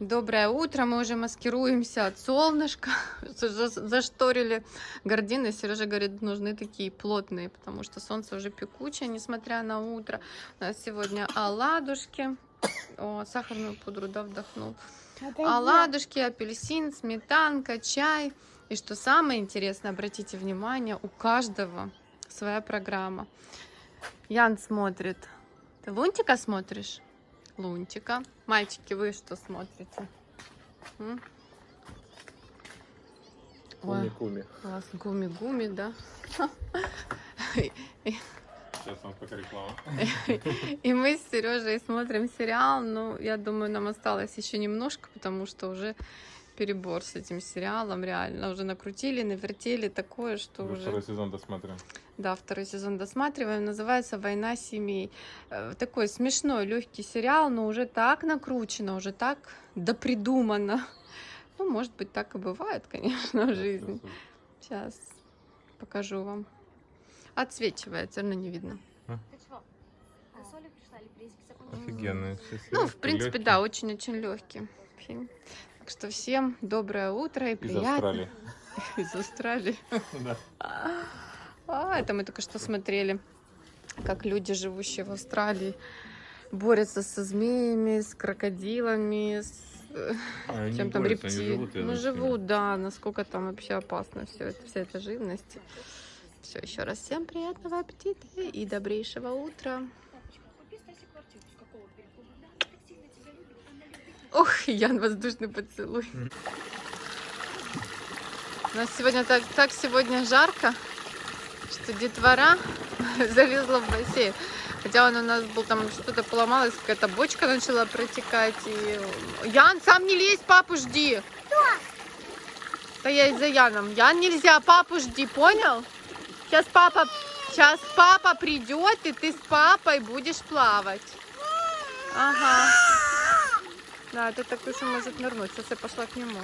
Доброе утро, мы уже маскируемся от солнышка, За- зашторили гардины, Сережа говорит, нужны такие плотные, потому что солнце уже пекучее, несмотря на утро. У нас сегодня оладушки, о, сахарную пудру, да, вдохнул. Оладушки, апельсин, сметанка, чай. И что самое интересное, обратите внимание, у каждого своя программа. Ян смотрит. Ты Лунтика смотришь? Лунтика. Мальчики, вы что смотрите? М? Ой, Куми-куми. класс. Гуми-гуми, да? Сейчас вам пока реклама. И мы с Сережей смотрим сериал. Ну, я думаю, нам осталось еще немножко, потому что уже перебор с этим сериалом, реально. Уже накрутили, навертели такое, что Уже уже... второй сезон досмотрим. Да, второй сезон досматриваем. Называется «Война семей». Э, Такой смешной, легкий сериал, но уже так накручено, уже так допридумано. Ну, может быть, так и бывает, конечно, в жизни. Сейчас покажу вам. Отсвечивает, все равно не видно. Офигенно. все Ну, в принципе, легкий. да, очень-очень легкий фильм. Так что всем доброе утро и Из приятно. Австралии. Из Австралии. Да. А, это мы только что смотрели, как люди, живущие в Австралии, борются со змеями, с крокодилами, с А, чем там рептилиями. ну, живут, да, насколько там вообще опасно все это, вся эта живность. Все, еще раз всем приятного аппетита и добрейшего утра. Ох, Ян, воздушный поцелуй. У нас сегодня так, так сегодня жарко, что детвора залезла в бассейн. Хотя он у нас был там что-то поломалось, какая-то бочка начала протекать. И... Ян, сам не лезь, папу жди. Стоять за Яном. Ян, нельзя, папу жди, понял? Сейчас папа, сейчас папа придет, и ты с папой будешь плавать. Ага. Да, это так и может нырнуть. Сейчас я пошла к нему.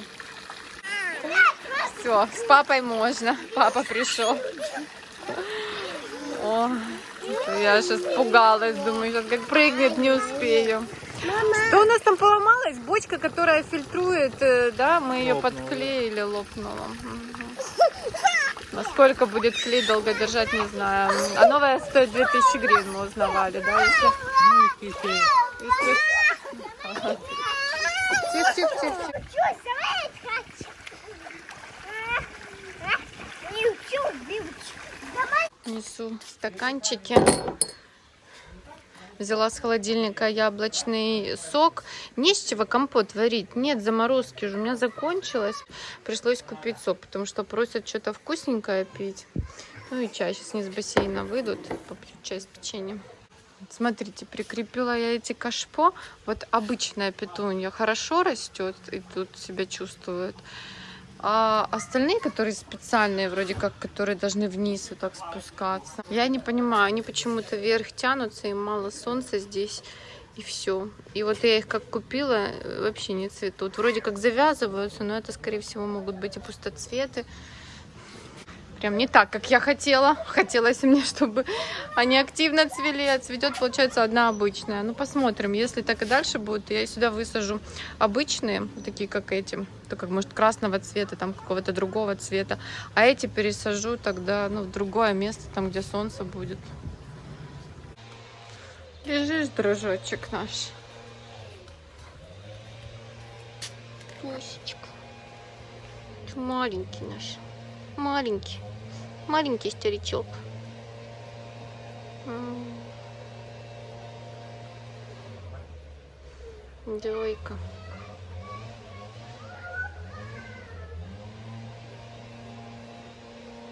Все, с папой можно. Папа пришел. О, я аж испугалась. Думаю, сейчас как прыгнет, не успею. Что у нас там поломалось? Бочка, которая фильтрует, э, да, мы ее Лопнула. подклеили, лопнула. Мгм. Насколько будет клей долго держать, не знаю. А новая стоит 2000 гривен, мы узнавали, да? Если... тихо, тихо, тихо. Несу стаканчики. Взяла с холодильника яблочный сок. Не с чего компот варить. Нет, заморозки же у меня закончилось. Пришлось купить сок, потому что просят что-то вкусненькое пить. Ну и чай. Сейчас не с бассейна выйдут. Попью чай с печеньем. Смотрите, прикрепила я эти кашпо. Вот обычная петунья хорошо растет и тут себя чувствует. А остальные, которые специальные, вроде как, которые должны вниз вот так спускаться. Я не понимаю, они почему-то вверх тянутся, им мало солнца здесь, и все. И вот я их как купила, вообще не цветут. Вроде как завязываются, но это, скорее всего, могут быть и пустоцветы. Прям не так, как я хотела. Хотелось мне, чтобы они активно цвели, а цветет, получается, одна обычная. Ну, посмотрим. Если так и дальше будет, я сюда высажу обычные, такие, как эти. Только, может, красного цвета, там, какого-то другого цвета. А эти пересажу тогда, ну, в другое место, там, где солнце будет. Лежишь, дружочек наш. Пусечка. Маленький наш. Маленький. Маленький старичок. Двойка.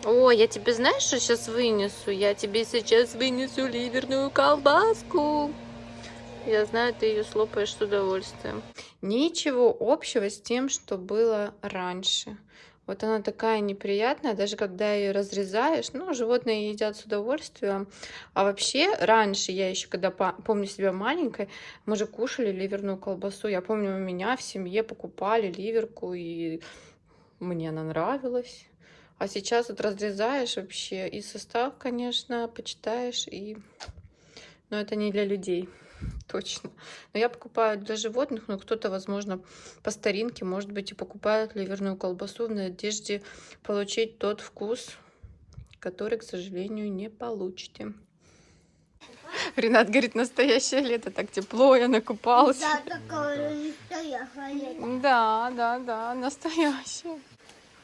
О, я тебе знаешь, что сейчас вынесу? Я тебе сейчас вынесу ливерную колбаску. Я знаю, ты ее слопаешь с удовольствием. Ничего общего с тем, что было раньше. Вот она такая неприятная, даже когда ее разрезаешь. Ну, животные едят с удовольствием. А вообще, раньше, я еще когда по- помню себя маленькой, мы же кушали ливерную колбасу. Я помню, у меня в семье покупали ливерку, и мне она нравилась. А сейчас вот разрезаешь вообще и состав, конечно, почитаешь, и... Но это не для людей. Точно. Но я покупаю для животных, но кто-то, возможно, по старинке, может быть, и покупает ливерную колбасу в надежде получить тот вкус, который, к сожалению, не получите. Ренат говорит, настоящее лето, так тепло, я накупалась. Да, такое настоящее лето. Да, да, да, настоящее.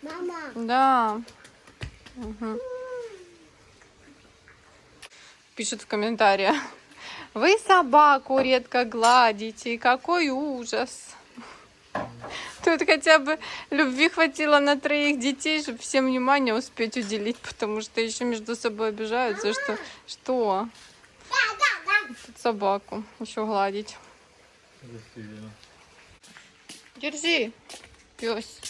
Мама, Да. Мгм. Пишут в комментариях. Вы собаку редко гладите, какой ужас. Тут хотя бы любви хватило на троих детей, чтобы всем внимание успеть уделить, потому что еще между собой обижаются, что что Тут собаку еще гладить. Держи, пес.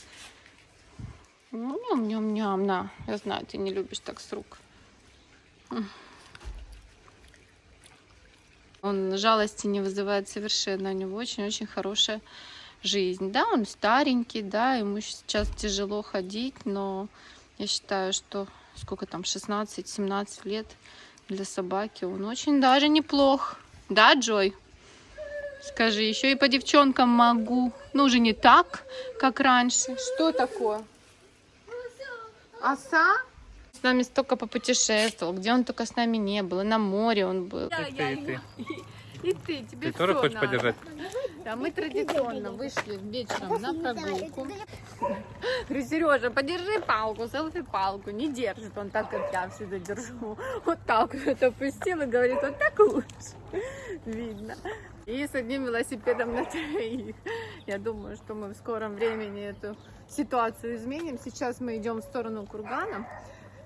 Ням-ням-ням, на. Я знаю, ты не любишь так с рук. Он жалости не вызывает совершенно. У него очень-очень хорошая жизнь. Да, он старенький, да, ему сейчас тяжело ходить, но я считаю, что сколько там, 16-17 лет для собаки, он очень даже неплох. Да, Джой? Скажи, еще и по девчонкам могу. Ну, уже не так, как раньше. Что такое? Оса? С нами столько попутешествовал, где он только с нами не был. И на море он был. И ты, и ты. И ты, тебе Ты тоже хочешь надо. подержать? Да, мы традиционно вышли вечером на прогулку. Говорю, Сережа, подержи палку, селфи-палку. Не держит он так, как я всегда держу. Вот так вот это опустил и говорит, вот так лучше. Видно. И с одним велосипедом на троих. Я думаю, что мы в скором времени эту ситуацию изменим. Сейчас мы идем в сторону Кургана.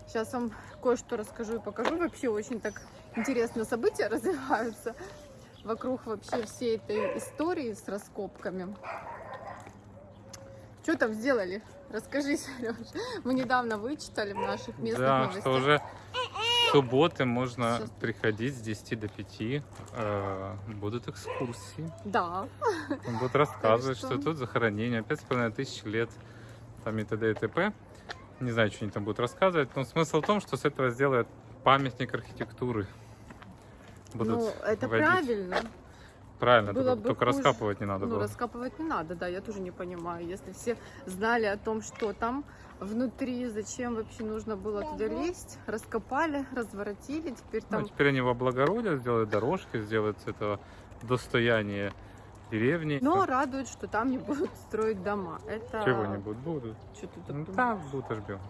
Сейчас вам кое-что расскажу и покажу. Вообще очень так интересно события развиваются вокруг вообще всей этой истории с раскопками. Что там сделали? Расскажи, Сереж. Мы недавно вычитали в наших местных Да, новостях. что уже субботы можно Сейчас. приходить с 10 до 5. э, будут экскурсии. Да. Он будет рассказывать, что? что тут захоронение, 5,5 тысяч лет, там и т.д. и т.п. Не знаю, что они там будут рассказывать, но смысл в том, что с этого сделают памятник архитектуры. Будут ну, это водить. правильно. Правильно, было только, бы только хуже. раскапывать не надо ну, было. раскапывать не надо, да, я тоже не понимаю. Если все знали о том, что там внутри, зачем вообще нужно было туда лезть, раскопали, разворотили, теперь Ну, там теперь они в облагородят, сделают дорожки, сделают с этого достояние деревни. Но радует, что там не будут строить дома. Это Чего-нибудь будут. Что ты так Ну, думаешь? там будут ждем.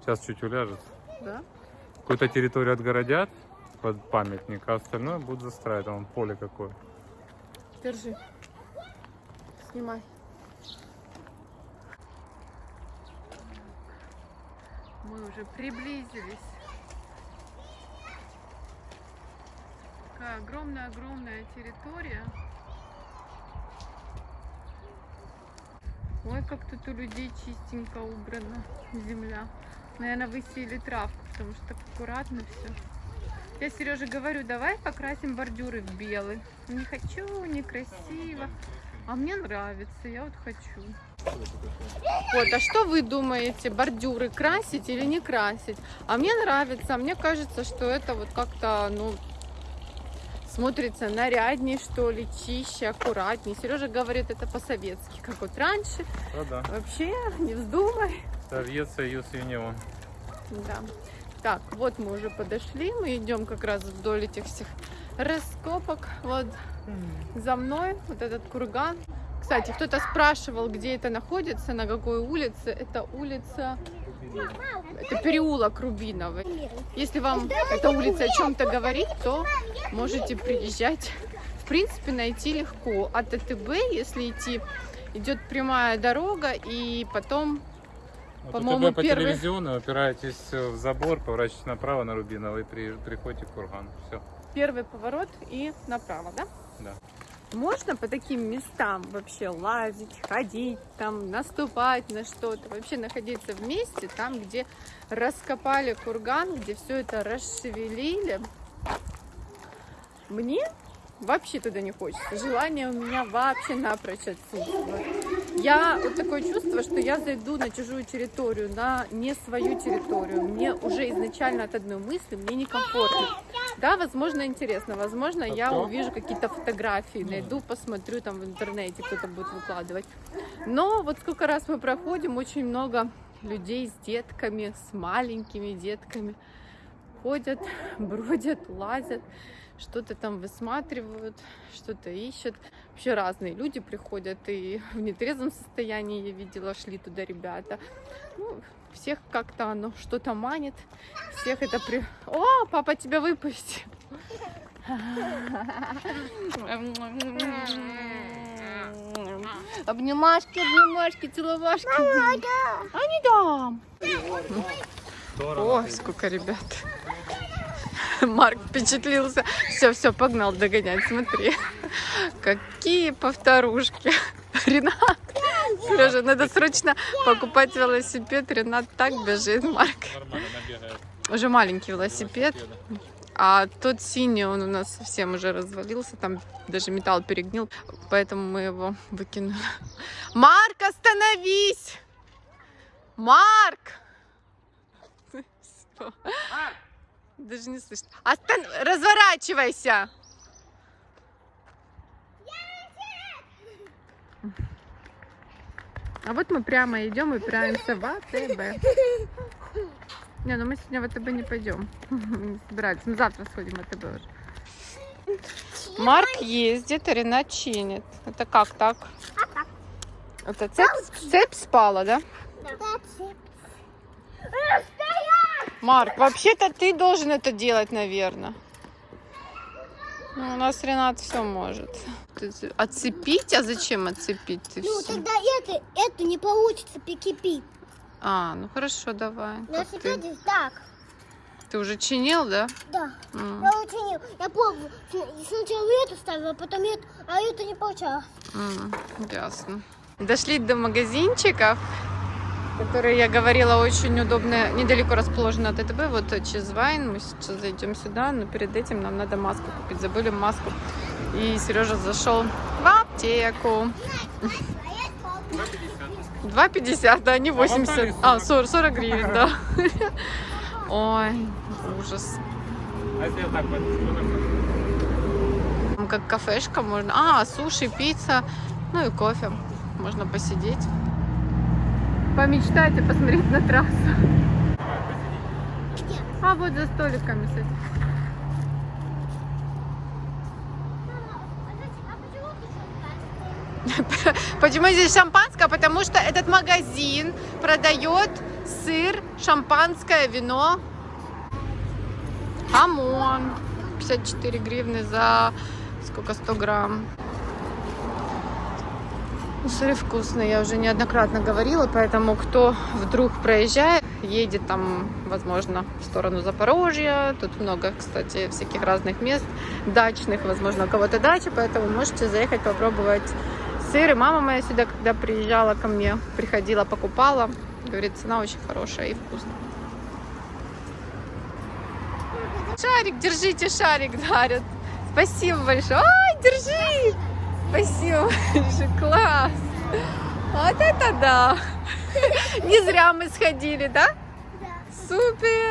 Сейчас чуть уляжется. Да? Какую-то территорию отгородят под памятник, а остальное будут застраивать. Там поле какое. Держи. Снимай. Мы уже приблизились. Такая огромная-огромная территория. Ой, как тут у людей чистенько убрана земля. Наверное, высеяли травку, потому что так аккуратно все. Я Сереже говорю, давай покрасим бордюры в белый. Не хочу, некрасиво. А мне нравится, я вот хочу. Вот, а что вы думаете, бордюры красить или не красить? А мне нравится, мне кажется, что это вот как-то, ну, смотрится нарядней, что ли, чище, аккуратней. Сережа говорит, это по-советски, как вот раньше. Да, да. Вообще, не вздумай. Совет Союз Юнион. Да. Так, вот мы уже подошли, мы идем как раз вдоль этих всех раскопок. Вот за мной вот этот курган. Кстати, кто-то спрашивал, где это находится, на какой улице. Это улица, это переулок Рубиновый. Если вам эта улица о чем-то говорит, то можете приезжать. В принципе, найти легко. От АТБ, если идти, идет прямая дорога, и потом Вот По-моему, УТБ по первый- телевизиону упираетесь в забор, поворачиваете направо на при- приходите к кургану. Все. первый поворот и направо, да? Да. Можно по таким местам вообще лазить, ходить, там, наступать на что-то, вообще находиться в месте, там, где раскопали курган, где все это расшевелили. Мне вообще туда не хочется. Желание у меня вообще напрочь отсутствует. Я вот такое чувство, что я зайду на чужую территорию, на не свою территорию. Мне уже изначально от одной мысли мне некомфортно. Да, возможно, интересно. Возможно, я Ага. увижу какие-то фотографии, найду, посмотрю там в интернете, кто-то будет выкладывать. Но вот сколько раз мы проходим, очень много людей с детками, с маленькими детками ходят, бродят, лазят, что-то там высматривают, что-то ищут. Вообще разные люди приходят, и в нетрезвом состоянии я видела, шли туда ребята. Ну, всех как-то оно что-то манит, всех это при... О, папа тебя выпустил! Обнимашки, обнимашки, целовашки. А не дам. О, сколько ребят. Марк впечатлился. Все, все, погнал догонять. Смотри, какие повторушки. Ренат, Сережа, надо срочно покупать велосипед. Ренат так бежит, Марк. Уже маленький велосипед. А тот синий, он у нас совсем уже развалился, там даже металл перегнил, поэтому мы его выкинули. Марк, остановись! Марк! Всё. Даже не слышно. Остан... Разворачивайся! А вот мы прямо идем и пряемся в АТБ. Не, ну мы сегодня в АТБ не пойдем. Не собирались. Мы завтра сходим в АТБ уже. Марк ездит, а Ренат чинит. Это как так? Это цепь, цепь спала, да? Марк, вообще-то ты должен это делать, наверное. Ну, у нас Ренат все может. Ты- Отцепить? А зачем отцепить? Ты Ну, всё? тогда это, это не получится прикипить. А, ну хорошо, давай. На ты? велосипеде так. Ты уже чинил, да? Да. М, Я учинил. Я пробовал. Сн- Сначала эту ставила, а потом эту, а это не получалось. м, Ясно. Дошли до магазинчиков, которые, я говорила, очень удобно, недалеко расположены от АТБ. Вот Чизвайн, мы сейчас зайдем сюда, но перед этим нам надо маску купить. Забыли маску. И Сережа зашел в аптеку. 2,50, да, не 80. А, 40, 40 гривен, да. Ой, ужас. А если так Как кафешка можно. А, суши, пицца, ну и кофе. Можно посидеть. Помечтать и посмотреть на трассу. А вот за столиками, кстати. Почему здесь шампанское? Потому что этот магазин продает сыр, шампанское, вино. Хамон. 54 гривны за сколько 100 грамм. Ну, Сыры вкусные, я уже неоднократно говорила, поэтому кто вдруг проезжает, едет там, возможно, в сторону Запорожья, тут много, кстати, всяких разных мест, дачных, возможно, у кого-то дача, поэтому можете заехать попробовать сыр. И мама моя сюда, когда приезжала ко мне, приходила, покупала, говорит, цена очень хорошая и вкусная. Шарик, держите, шарик дарят. Спасибо большое. Ой, держи. Спасибо большое. Класс. Вот это да. Не зря мы сходили, да? Супер.